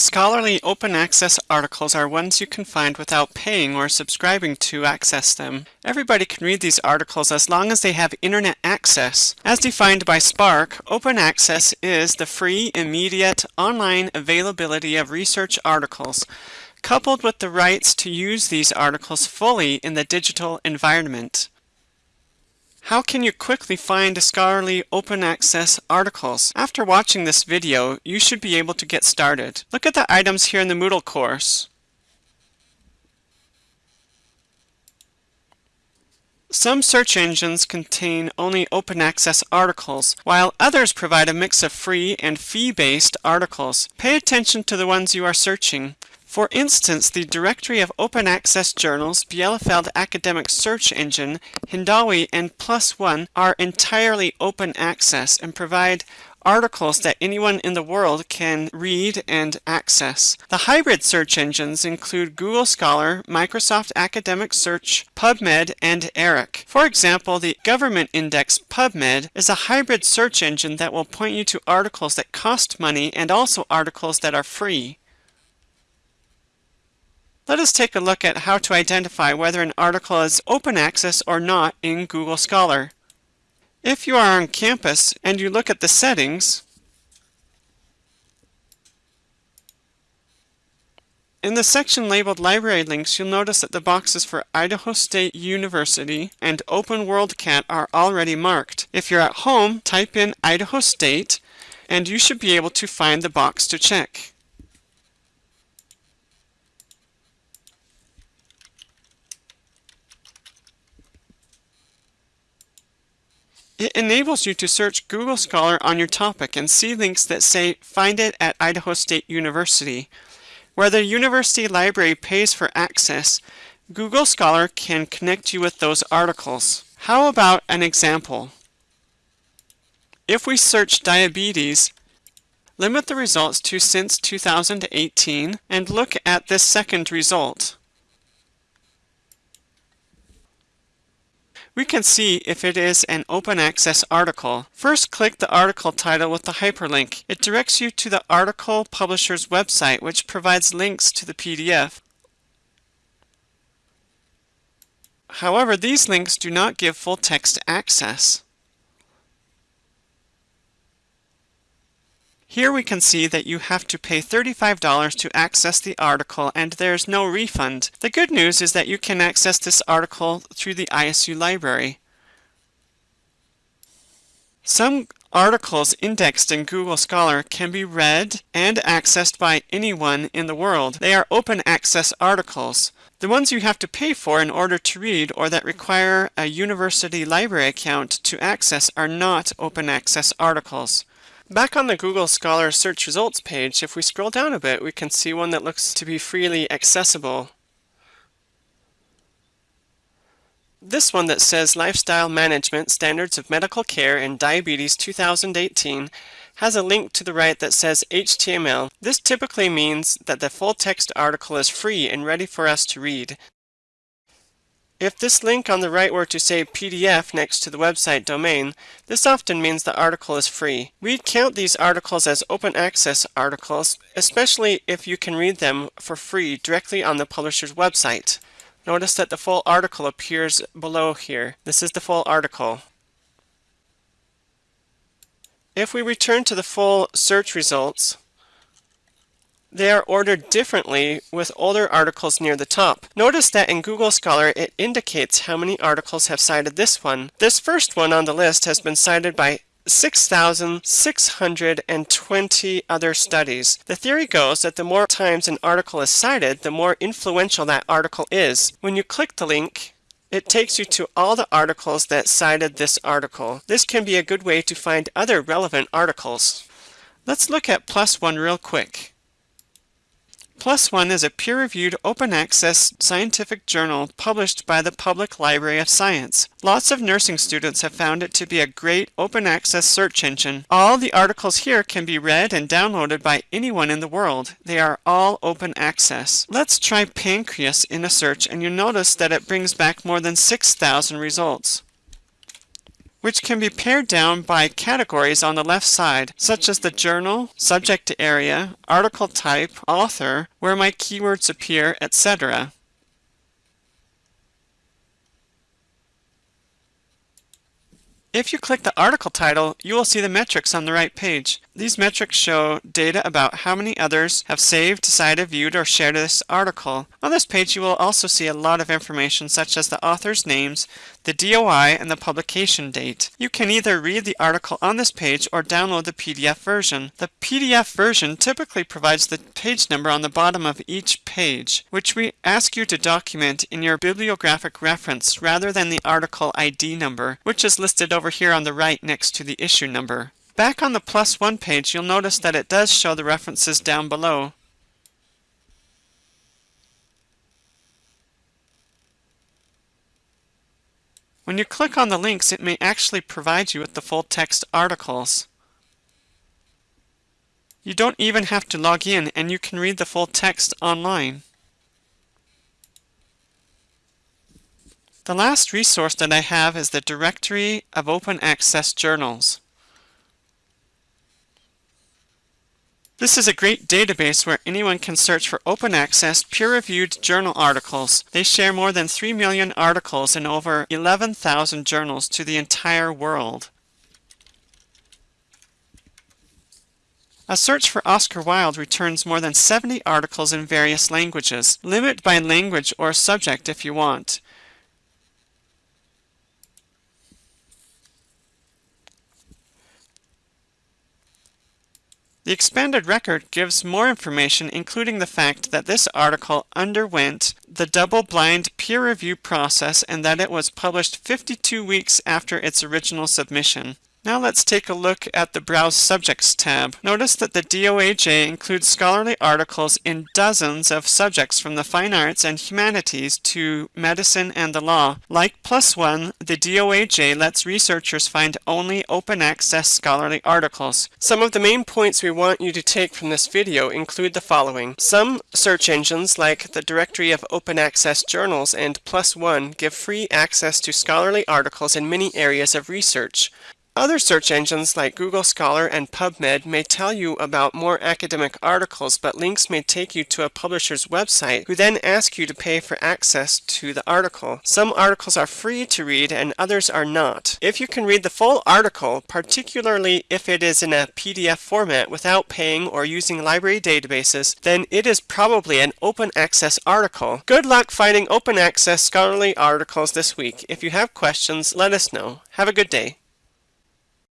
Scholarly open access articles are ones you can find without paying or subscribing to access them. Everybody can read these articles as long as they have internet access. As defined by SPARC, open access is the free, immediate, online availability of research articles, coupled with the rights to use these articles fully in the digital environment. How can you quickly find scholarly open access articles? After watching this video, you should be able to get started. Look at the items here in the Moodle course. Some search engines contain only open access articles, while others provide a mix of free and fee-based articles. Pay attention to the ones you are searching. For instance, the directory of open access journals, Bielefeld Academic Search Engine, Hindawi, and ONE are entirely open access and provide articles that anyone in the world can read and access. The hybrid search engines include Google Scholar, Microsoft Academic Search, PubMed, and ERIC. For example, the government index PubMed is a hybrid search engine that will point you to articles that cost money and also articles that are free. Let us take a look at how to identify whether an article is open access or not in Google Scholar. If you are on campus and you look at the settings, In the section labeled Library Links, you'll notice that the boxes for Idaho State University and Open WorldCat are already marked. If you're at home, type in Idaho State and you should be able to find the box to check. It enables you to search Google Scholar on your topic and see links that say find it at Idaho State University. Where the university library pays for access, Google Scholar can connect you with those articles. How about an example? If we search diabetes, limit the results to since 2018 and look at this second result. We can see if it is an open access article. First click the article title with the hyperlink. It directs you to the article publisher's website which provides links to the PDF. However, these links do not give full text access. Here we can see that you have to pay $35 to access the article and there's no refund. The good news is that you can access this article through the ISU library. Some articles indexed in Google Scholar can be read and accessed by anyone in the world. They are open access articles. The ones you have to pay for in order to read or that require a university library account to access are not open access articles. Back on the Google Scholar search results page, if we scroll down a bit, we can see one that looks to be freely accessible. This one that says Lifestyle Management Standards of Medical Care in Diabetes 2018 has a link to the right that says HTML. This typically means that the full text article is free and ready for us to read. If this link on the right were to say PDF next to the website domain, this often means the article is free. We'd count these articles as open access articles, especially if you can read them for free directly on the publisher's website. Notice that the full article appears below here. This is the full article. If we return to the full search results, they are ordered differently with older articles near the top. Notice that in Google Scholar it indicates how many articles have cited this one. This first one on the list has been cited by 6,620 other studies. The theory goes that the more times an article is cited, the more influential that article is. When you click the link, it takes you to all the articles that cited this article. This can be a good way to find other relevant articles. Let's look at ONE real quick. PLOS ONE is a peer-reviewed open-access scientific journal published by the Public Library of Science. Lots of nursing students have found it to be a great open-access search engine. All the articles here can be read and downloaded by anyone in the world. They are all open access. Let's try pancreas in a search and you'll notice that it brings back more than 6,000 results. Which can be pared down by categories on the left side, such as the journal, subject area, article type, author, where my keywords appear, etc. If you click the article title, you will see the metrics on the right page. These metrics show data about how many others have saved, decided, viewed, or shared this article. On this page, you will also see a lot of information such as the author's names, the DOI, and the publication date. You can either read the article on this page or download the PDF version. The PDF version typically provides the page number on the bottom of each page, which we ask you to document in your bibliographic reference rather than the article ID number, which is listed over here on the right next to the issue number. Back on the PLOS ONE page, you'll notice that it does show the references down below. When you click on the links, it may actually provide you with the full text articles. You don't even have to log in and you can read the full text online. The last resource that I have is the Directory of Open Access Journals. This is a great database where anyone can search for open access, peer-reviewed journal articles. They share more than 3 million articles in over 11,000 journals to the entire world. A search for Oscar Wilde returns more than 70 articles in various languages. Limit by language or subject if you want. The expanded record gives more information including the fact that this article underwent the double-blind peer review process and that it was published 52 weeks after its original submission. Now let's take a look at the Browse Subjects tab. Notice that the DOAJ includes scholarly articles in dozens of subjects from the fine arts and humanities to medicine and the law. Like ONE, the DOAJ lets researchers find only open access scholarly articles. Some of the main points we want you to take from this video include the following. Some search engines like the Directory of Open Access Journals and ONE give free access to scholarly articles in many areas of research. Other search engines like Google Scholar and PubMed may tell you about more academic articles, but links may take you to a publisher's website who then ask you to pay for access to the article. Some articles are free to read and others are not. If you can read the full article, particularly if it is in a PDF format without paying or using library databases, then it is probably an open access article. Good luck finding open access scholarly articles this week. If you have questions, let us know. Have a good day.